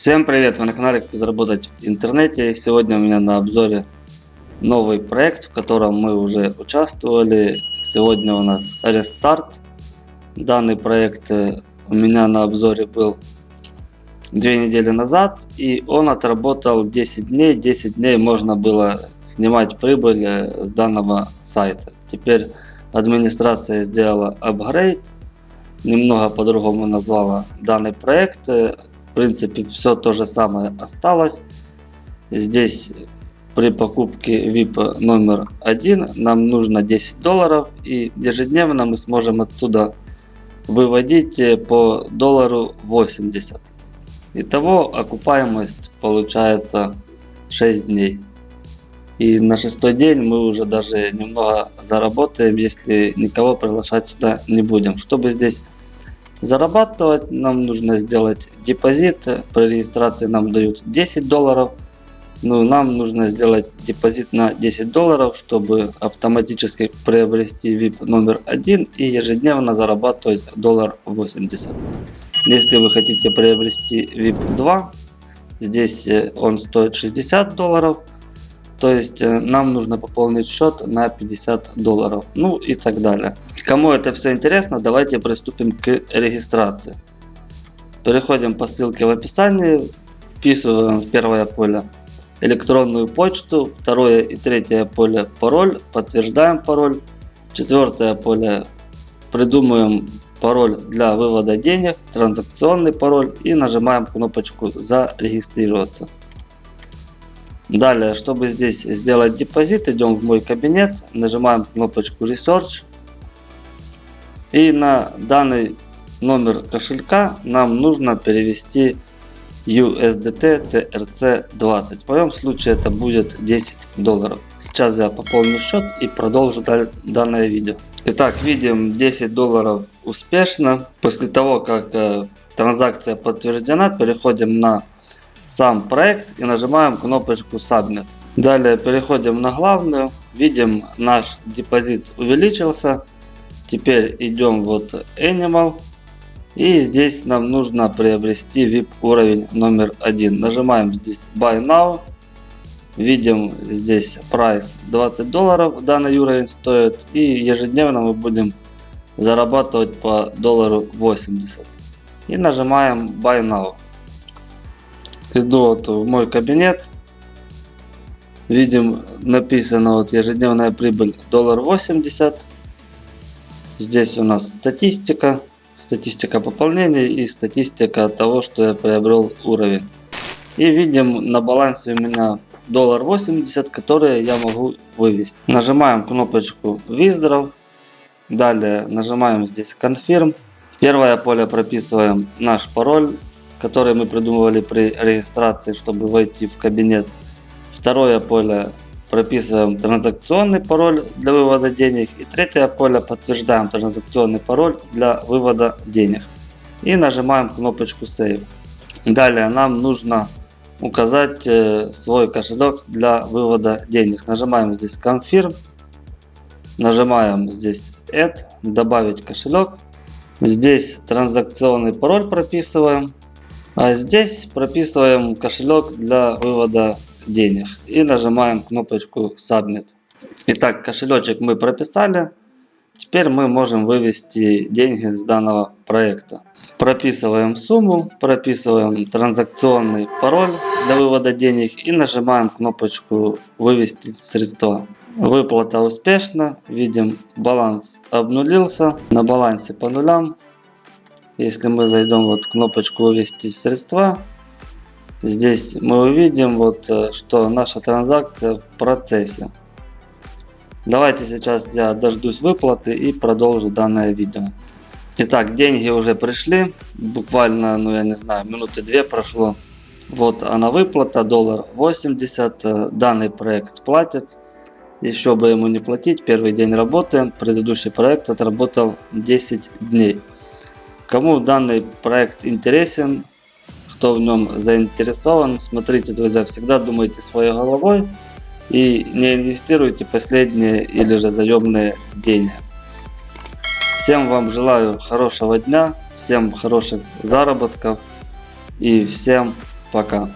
Всем привет! Вы на канале Как заработать в интернете. Сегодня у меня на обзоре новый проект, в котором мы уже участвовали. Сегодня у нас рестарт. Данный проект э, у меня на обзоре был две недели назад и он отработал 10 дней. 10 дней можно было снимать прибыль э, с данного сайта. Теперь администрация сделала апгрейд немного по-другому назвала данный проект. В принципе, все то же самое осталось. Здесь при покупке VIP номер один нам нужно 10 долларов и ежедневно мы сможем отсюда выводить э, по доллару 80. Итого окупаемость получается 6 дней. И на шестой день мы уже даже немного заработаем, если никого приглашать сюда не будем. Чтобы здесь зарабатывать, нам нужно сделать депозит. При регистрации нам дают 10 долларов. Но нам нужно сделать депозит на 10 долларов, чтобы автоматически приобрести VIP номер 1 и ежедневно зарабатывать доллар 80. Если вы хотите приобрести VIP 2, здесь э, он стоит 60 долларов. То есть э, нам нужно пополнить счет на 50 долларов. Ну и так далее. Кому это все интересно, давайте приступим к регистрации. Переходим по ссылке в описании, вписываем в первое поле электронную почту, второе и третье поле пароль, подтверждаем пароль, четвертое поле придумаем пароль для вывода денег, транзакционный пароль и нажимаем кнопочку зарегистрироваться. Далее, чтобы здесь сделать депозит, идем в мой кабинет, нажимаем кнопочку Research. И на данный номер кошелька нам нужно перевести USDT TRC20. В моем случае это будет 10 долларов. Сейчас я пополню счет и продолжу данное видео. Итак, видим 10 долларов успешно. После того, как э, транзакция подтверждена, переходим на сам проект и нажимаем кнопочку Submit. Далее переходим на главную. Видим наш депозит увеличился. Теперь идем вот Animal. И здесь нам нужно приобрести VIP уровень номер один. Нажимаем здесь Buy Now. Видим здесь прайс 20 долларов данный уровень стоит. И ежедневно мы будем зарабатывать по доллару 80. И нажимаем Buy Now. Иду вот в мой кабинет. Видим написано вот ежедневная прибыль доллар 80. Здесь у нас статистика. Статистика пополнения и статистика того, что я приобрел уровень. И видим на балансе у меня доллар 80, которые я могу вывести. Нажимаем кнопочку Withdraw. Далее нажимаем здесь Confirm. В первое поле прописываем наш пароль который мы придумывали при регистрации, чтобы войти в кабинет. Второе поле прописываем транзакционный пароль для вывода денег. И третье поле подтверждаем транзакционный пароль для вывода денег. И нажимаем кнопочку Save. Далее нам нужно указать э, свой кошелек для вывода денег. Нажимаем здесь Confirm. Нажимаем здесь Add, добавить кошелек. Здесь транзакционный пароль прописываем. А здесь прописываем кошелек для вывода денег и нажимаем кнопочку Submit. Итак, кошелечек мы прописали. Теперь мы можем вывести деньги с данного проекта. Прописываем сумму, прописываем транзакционный пароль для вывода денег и нажимаем кнопочку «Вывести средства». Выплата успешна. Видим баланс обнулился. На балансе по нулям. Если мы зайдем вот кнопочку вывести средства, здесь мы увидим вот, э, что наша транзакция в процессе. Давайте сейчас я дождусь выплаты и продолжу данное видео. Итак, деньги уже пришли. Буквально, ну я не знаю, минуты две прошло. Вот она выплата, доллар 80. Э, данный проект платит. Еще бы ему не платить, первый день работы. Предыдущий проект отработал 10 дней. Кому данный проект интересен, кто в нем заинтересован, смотрите, друзья, всегда думайте своей головой и не инвестируйте последние или же заемные деньги. Всем вам желаю хорошего дня, всем хороших заработков и всем Пока.